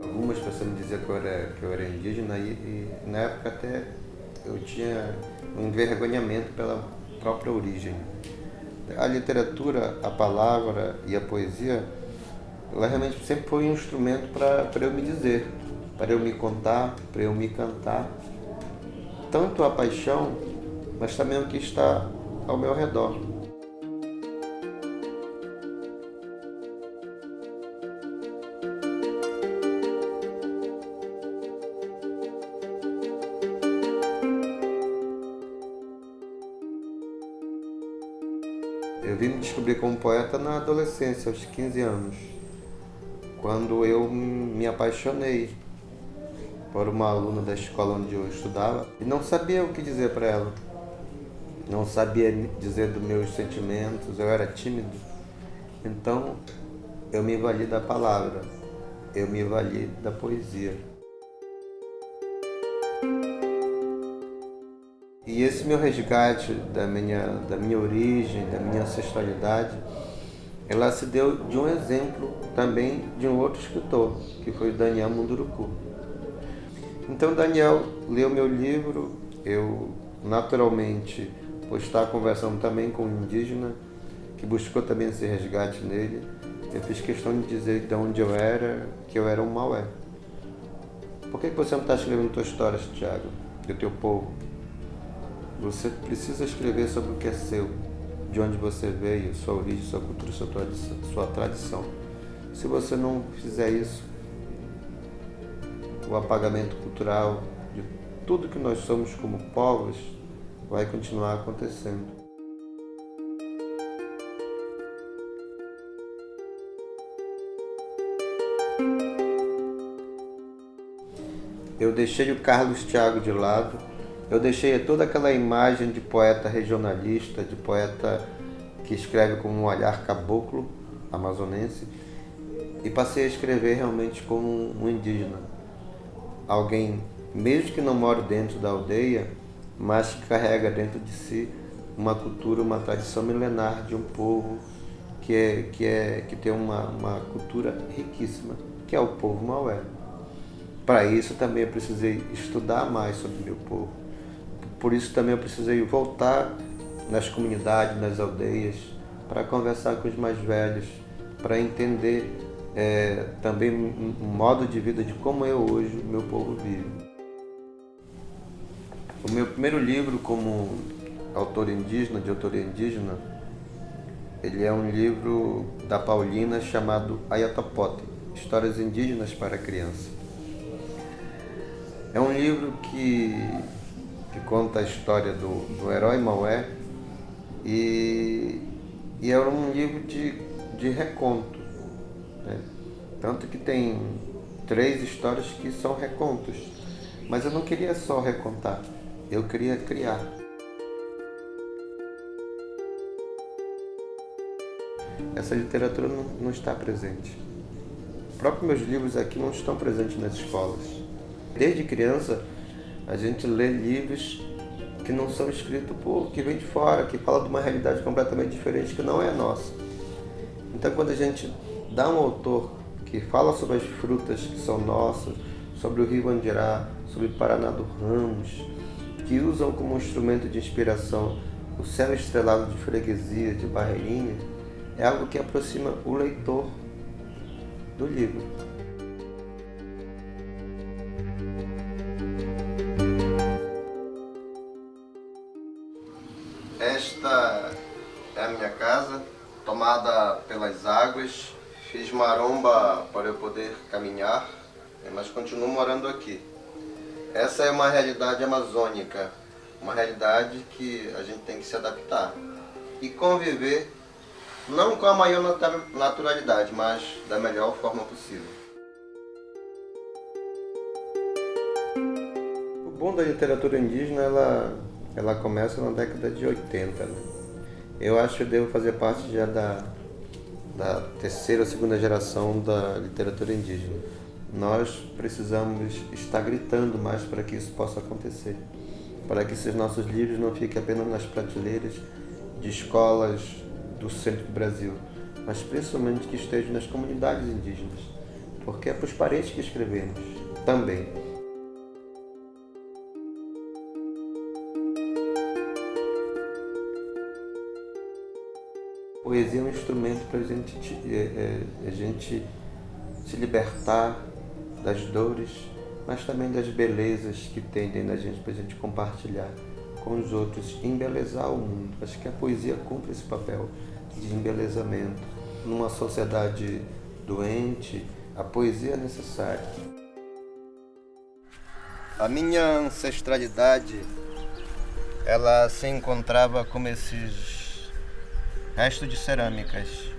Algumas pessoas me diziam que eu era, que eu era indígena e, e na época até eu tinha um envergonhamento pela própria origem. A literatura, a palavra e a poesia, ela realmente sempre foi um instrumento para eu me dizer, para eu me contar, para eu me cantar. Tanto a paixão, mas também o que está ao meu redor. Eu vim me descobrir como poeta na adolescência, aos 15 anos, quando eu me apaixonei por uma aluna da escola onde eu estudava e não sabia o que dizer para ela. Não sabia dizer dos meus sentimentos, eu era tímido. Então eu me vali da palavra, eu me vali da poesia. E esse meu resgate da minha, da minha origem, da minha ancestralidade, ela se deu de um exemplo também de um outro escritor, que foi Daniel Munduruku. Então Daniel leu meu livro, eu naturalmente, por estar conversando também com um indígena, que buscou também esse resgate nele, eu fiz questão de dizer de onde eu era, que eu era um Maué. Por que você não está escrevendo tuas histórias, Tiago, do teu povo? Você precisa escrever sobre o que é seu, de onde você veio, sua origem, sua cultura, sua tradição. Se você não fizer isso, o apagamento cultural de tudo que nós somos como povos vai continuar acontecendo. Eu deixei o Carlos Thiago de lado eu deixei toda aquela imagem de poeta regionalista, de poeta que escreve com um olhar caboclo amazonense e passei a escrever realmente como um indígena. Alguém, mesmo que não more dentro da aldeia, mas que carrega dentro de si uma cultura, uma tradição milenar de um povo que, é, que, é, que tem uma, uma cultura riquíssima, que é o povo Maué. Para isso também eu precisei estudar mais sobre meu povo por isso também eu precisei voltar nas comunidades, nas aldeias, para conversar com os mais velhos, para entender é, também um modo de vida de como é hoje o meu povo vive. O meu primeiro livro como autor indígena, de autoria indígena, ele é um livro da Paulina chamado Ayatopote, Histórias Indígenas para a Criança. É um livro que que conta a história do, do herói Maué e, e era um livro de, de reconto. Né? Tanto que tem três histórias que são recontos. Mas eu não queria só recontar, eu queria criar. Essa literatura não, não está presente. Os próprios meus livros aqui não estão presentes nas escolas. Desde criança, a gente lê livros que não são escritos por que vem de fora, que fala de uma realidade completamente diferente que não é nossa. Então quando a gente dá um autor que fala sobre as frutas que são nossas, sobre o rio Andirá, sobre Paraná do Ramos, que usam como instrumento de inspiração o céu estrelado de freguesia, de barreirinha, é algo que aproxima o leitor do livro. Pelas águas. Fiz maromba para eu poder caminhar, mas continuo morando aqui. Essa é uma realidade amazônica, uma realidade que a gente tem que se adaptar e conviver não com a maior naturalidade, mas da melhor forma possível. O bom da literatura indígena, ela ela começa na década de 80. Né? Eu acho que eu devo fazer parte já da, da terceira ou segunda geração da literatura indígena. Nós precisamos estar gritando mais para que isso possa acontecer, para que esses nossos livros não fiquem apenas nas prateleiras de escolas do centro do Brasil, mas principalmente que estejam nas comunidades indígenas, porque é para os parentes que escrevemos também. Poesia é um instrumento para a gente, é, é, a gente se libertar das dores, mas também das belezas que tem dentro da gente para a gente compartilhar com os outros, embelezar o mundo. Acho que a poesia cumpre esse papel de embelezamento. Numa sociedade doente, a poesia é necessária. A minha ancestralidade, ela se encontrava como esses restos de cerâmicas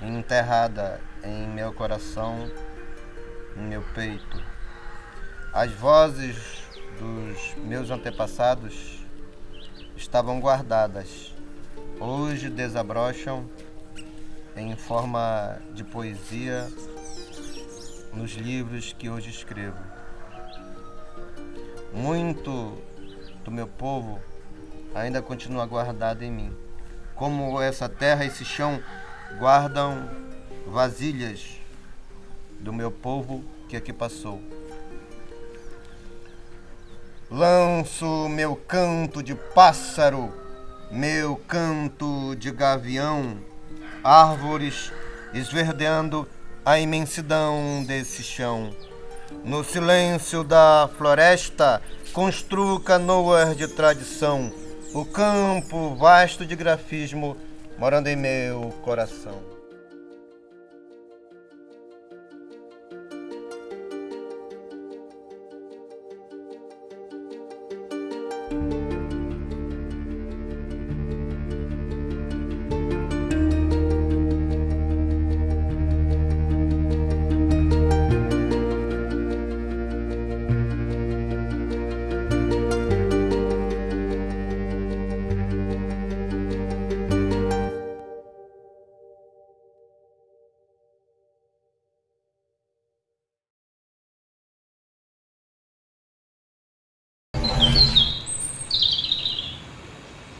enterrada em meu coração, em meu peito. As vozes dos meus antepassados estavam guardadas. Hoje desabrocham em forma de poesia nos livros que hoje escrevo. Muito do meu povo ainda continua guardado em mim. Como essa terra, esse chão guardam vasilhas do meu povo que aqui passou. Lanço meu canto de pássaro, meu canto de gavião, árvores esverdeando a imensidão desse chão. No silêncio da floresta, construo canoas de tradição, o campo vasto de grafismo morando em meu coração.